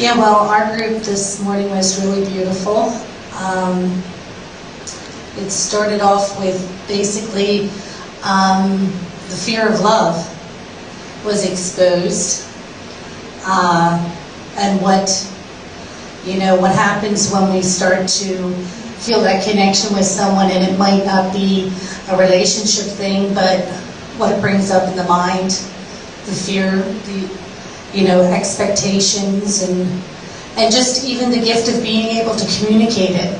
Yeah, well, our group this morning was really beautiful. Um, it started off with basically um, the fear of love was exposed, uh, and what you know what happens when we start to feel that connection with someone, and it might not be a relationship thing, but what it brings up in the mind, the fear, the you know, expectations and and just even the gift of being able to communicate it.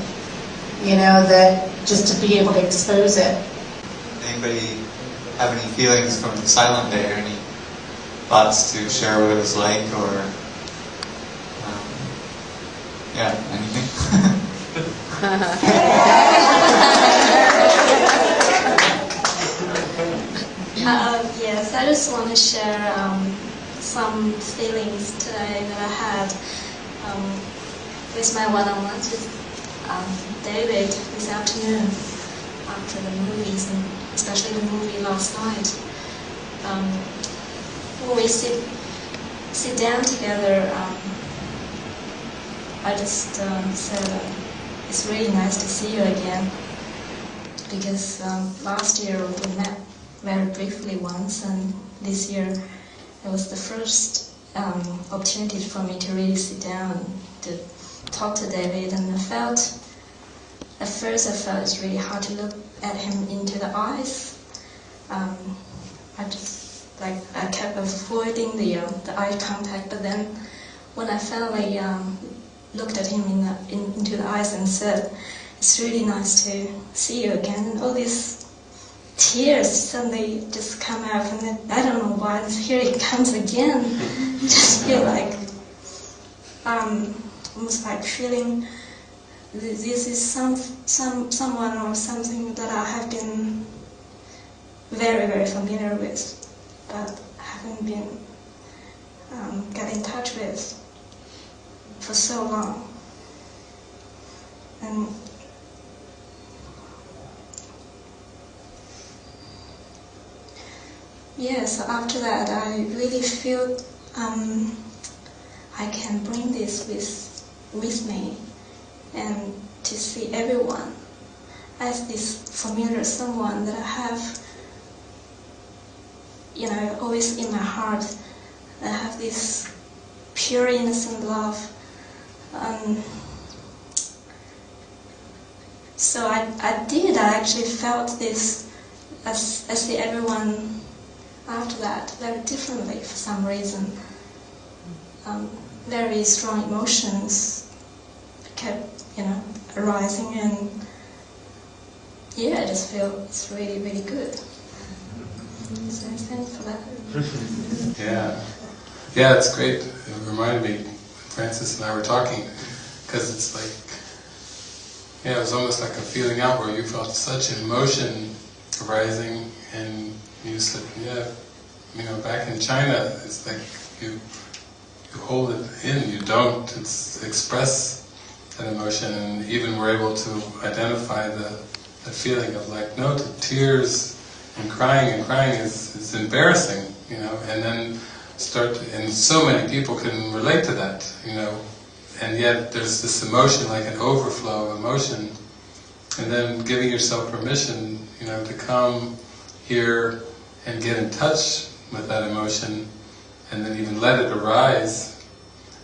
You know, that just to be able to expose it. Anybody have any feelings from the silent day or any thoughts to share what it was like or um, yeah, anything? Uh, yes, I just want to share um, some feelings today that I had um, with my one-on-ones with um, David this afternoon after the movies, and especially the movie last night. Um, when we sit sit down together, um, I just um, said uh, it's really nice to see you again because um, last year we met very briefly once, and this year it was the first um, opportunity for me to really sit down to talk to David, and I felt, at first I felt it's really hard to look at him into the eyes. Um, I just, like, I kept avoiding the, uh, the eye contact, but then when I finally um, looked at him in the, in, into the eyes and said, it's really nice to see you again, all these tears suddenly just come out and then, I don't know why here it comes again. Just feel like um, almost like feeling this is some some someone or something that I have been very very familiar with but haven't been um, in touch with for so long. And Yeah, so after that, I really feel um, I can bring this with, with me and to see everyone as this familiar someone that I have, you know, always in my heart. I have this pure innocent love. Um, so I, I did, I actually felt this as, as the everyone after that very differently for some reason. Um, very strong emotions kept, you know, arising and yeah, I just feel it's really, really good. So thanks for that. yeah. Yeah, it's great. It reminded me, Francis and I were talking, because it's like, yeah, it was almost like a feeling out where you felt such an emotion arising and you said, yeah, you know, back in China, it's like you you hold it in, you don't. Express that emotion, and even we're able to identify the, the feeling of like, no, tears and crying and crying is, is embarrassing, you know, and then start, to, and so many people can relate to that, you know, and yet there's this emotion, like an overflow of emotion, and then giving yourself permission, you know, to come here and get in touch with that emotion and then even let it arise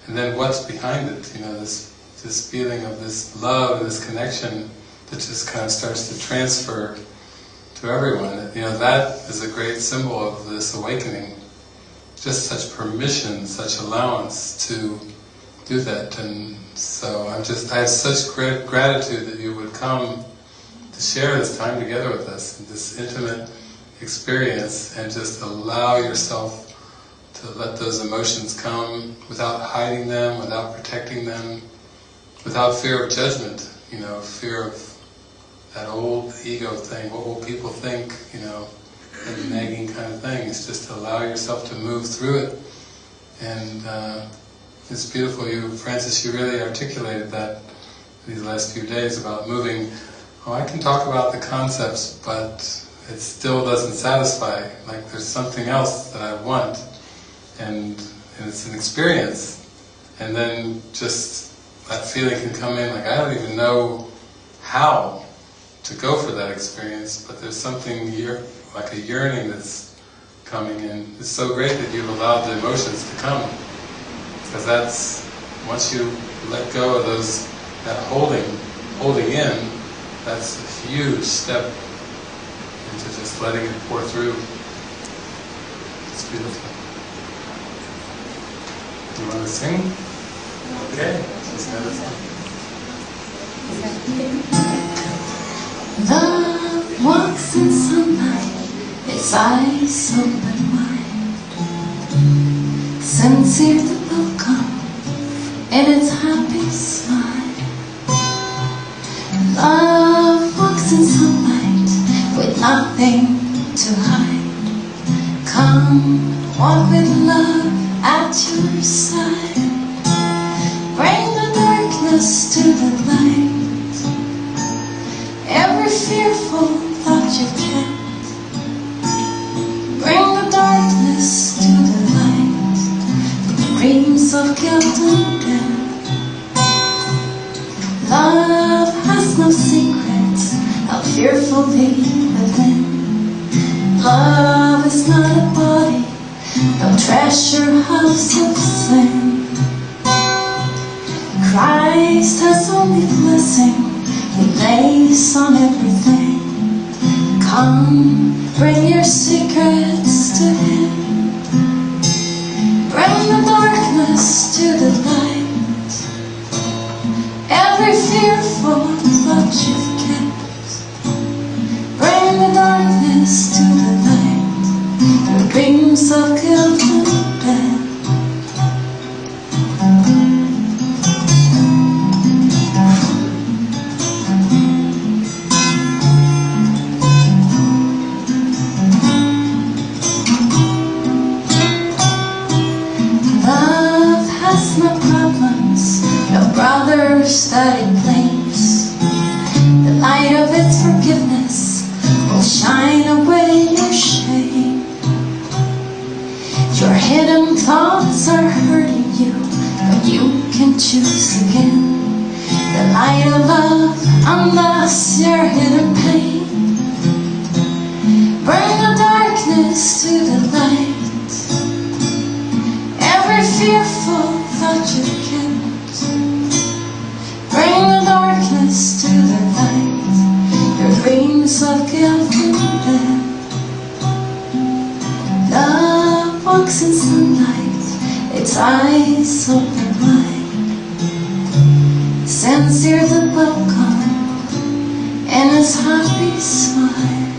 and then what's behind it, you know, this, this feeling of this love, this connection that just kind of starts to transfer to everyone. You know, that is a great symbol of this awakening. Just such permission, such allowance to do that. And so I'm just, I have such great gratitude that you would come to share this time together with us, this intimate experience and just allow yourself to let those emotions come without hiding them, without protecting them, without fear of judgment, you know, fear of that old ego thing, what will people think, you know, and nagging kind of thing. It's just to allow yourself to move through it. And uh, it's beautiful, you, Francis, you really articulated that these last few days about moving. Oh, I can talk about the concepts, but it still doesn't satisfy. Like there's something else that I want, and, and it's an experience. and then just that feeling can come in, like I don't even know how to go for that experience, but there's something year, like a yearning that's coming in. It's so great that you've allowed the emotions to come, because that's, once you let go of those, that holding, holding in, that's a huge step into just letting it pour through. It's beautiful. You want to sing? Okay, she's gonna sing. Love walks in sunlight, its eyes open wide. Sincere the welcome in its happy smile. Love walks in sunlight with nothing to hide. Come, walk with love at your side. Bring the darkness to the light. Every fearful thought you kept. Bring the darkness to the light. The dreams of guilt and death. Love has no secrets. How fearfully within. Love is not a body, no treasure house of sin. Christ has only blessing He lays on everything. Come, bring your secrets to Him. Bring the darkness to the light. Every fearful thought you've hidden thoughts are hurting you, but you can choose again. The light of love unmasks your hidden pain. Bring the darkness to the light. Every fearful thought you Walks in sunlight, its eyes open wide. Sends near the welcome and his happy smile.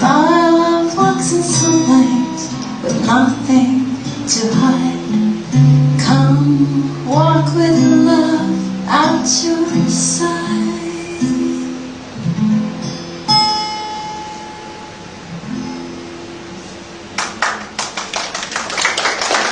My love walks in sunlight with nothing to hide. Come walk with love at your side.